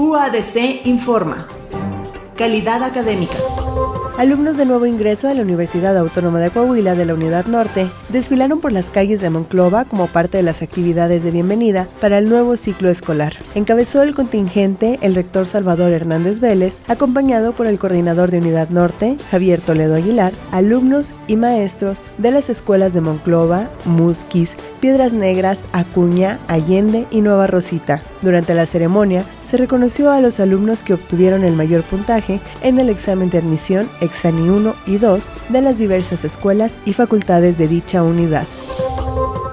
UADC informa. Calidad académica. Alumnos de nuevo ingreso a la Universidad Autónoma de Coahuila de la Unidad Norte desfilaron por las calles de Monclova como parte de las actividades de bienvenida para el nuevo ciclo escolar. Encabezó el contingente el rector Salvador Hernández Vélez, acompañado por el coordinador de Unidad Norte, Javier Toledo Aguilar, alumnos y maestros de las escuelas de Monclova, Musquis, Piedras Negras, Acuña, Allende y Nueva Rosita. Durante la ceremonia, se reconoció a los alumnos que obtuvieron el mayor puntaje en el examen de admisión Exani 1 y 2 de las diversas escuelas y facultades de dicha unidad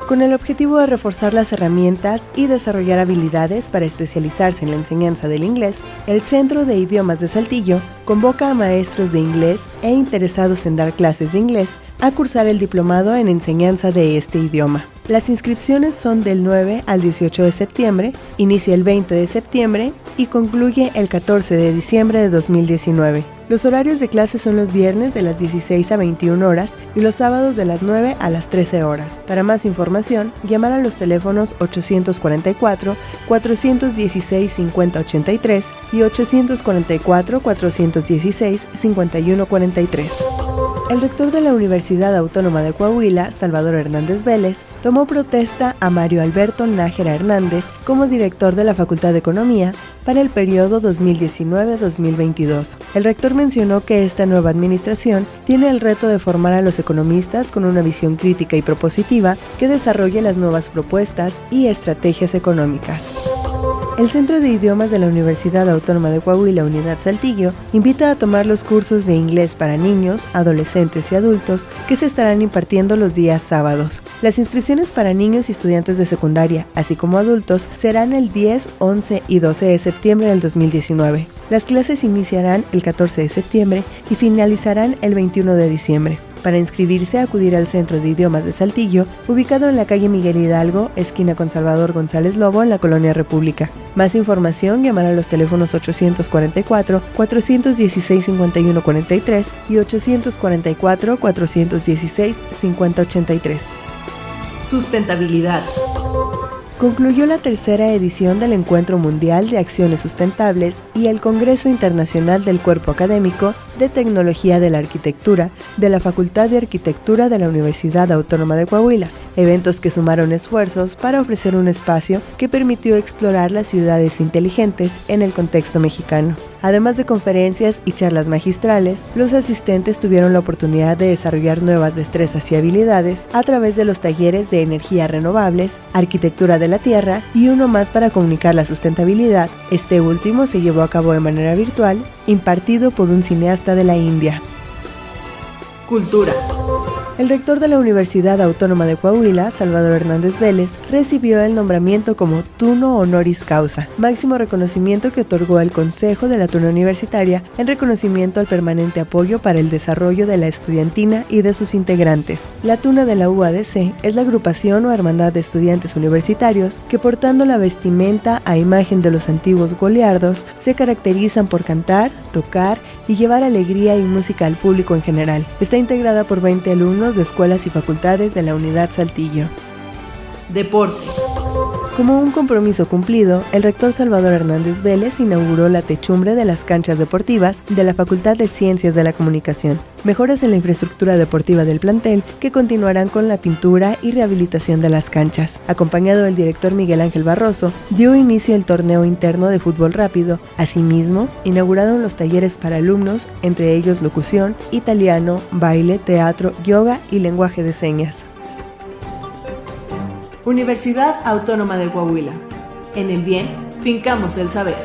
con el objetivo de reforzar las herramientas y desarrollar habilidades para especializarse en la enseñanza del inglés, el Centro de Idiomas de Saltillo convoca a maestros de inglés e interesados en dar clases de inglés a cursar el diplomado en enseñanza de este idioma. Las inscripciones son del 9 al 18 de septiembre, inicia el 20 de septiembre y concluye el 14 de diciembre de 2019. Los horarios de clase son los viernes de las 16 a 21 horas y los sábados de las 9 a las 13 horas. Para más información, llamar a los teléfonos 844-416-5083 y 844-416-5143. El rector de la Universidad Autónoma de Coahuila, Salvador Hernández Vélez, tomó protesta a Mario Alberto Nájera Hernández como director de la Facultad de Economía para el periodo 2019-2022. El rector mencionó que esta nueva administración tiene el reto de formar a los economistas con una visión crítica y propositiva que desarrolle las nuevas propuestas y estrategias económicas. El Centro de Idiomas de la Universidad Autónoma de Coahuila, Unidad Saltillo, invita a tomar los cursos de inglés para niños, adolescentes y adultos que se estarán impartiendo los días sábados. Las inscripciones para niños y estudiantes de secundaria, así como adultos, serán el 10, 11 y 12 de septiembre del 2019. Las clases iniciarán el 14 de septiembre y finalizarán el 21 de diciembre. Para inscribirse, acudir al Centro de Idiomas de Saltillo, ubicado en la calle Miguel Hidalgo, esquina con Salvador González Lobo, en la Colonia República. Más información, llamar a los teléfonos 844-416-5143 y 844-416-5083. Sustentabilidad concluyó la tercera edición del Encuentro Mundial de Acciones Sustentables y el Congreso Internacional del Cuerpo Académico de Tecnología de la Arquitectura de la Facultad de Arquitectura de la Universidad Autónoma de Coahuila, eventos que sumaron esfuerzos para ofrecer un espacio que permitió explorar las ciudades inteligentes en el contexto mexicano. Además de conferencias y charlas magistrales, los asistentes tuvieron la oportunidad de desarrollar nuevas destrezas y habilidades a través de los talleres de energías renovables, arquitectura de la tierra y uno más para comunicar la sustentabilidad. Este último se llevó a cabo de manera virtual, impartido por un cineasta de la India. Cultura. El rector de la Universidad Autónoma de Coahuila, Salvador Hernández Vélez, recibió el nombramiento como Tuno Honoris Causa, máximo reconocimiento que otorgó el Consejo de la Tuna Universitaria en reconocimiento al permanente apoyo para el desarrollo de la estudiantina y de sus integrantes. La Tuna de la UADC es la agrupación o hermandad de estudiantes universitarios que portando la vestimenta a imagen de los antiguos goliardos se caracterizan por cantar, tocar y llevar alegría y música al público en general. Está integrada por 20 de escuelas y facultades de la Unidad Saltillo. Deporte. Como un compromiso cumplido, el rector Salvador Hernández Vélez inauguró la techumbre de las canchas deportivas de la Facultad de Ciencias de la Comunicación, mejoras en la infraestructura deportiva del plantel que continuarán con la pintura y rehabilitación de las canchas. Acompañado del director Miguel Ángel Barroso, dio inicio el torneo interno de fútbol rápido. Asimismo, inauguraron los talleres para alumnos, entre ellos locución, italiano, baile, teatro, yoga y lenguaje de señas. Universidad Autónoma de Coahuila. En el bien, fincamos el saber.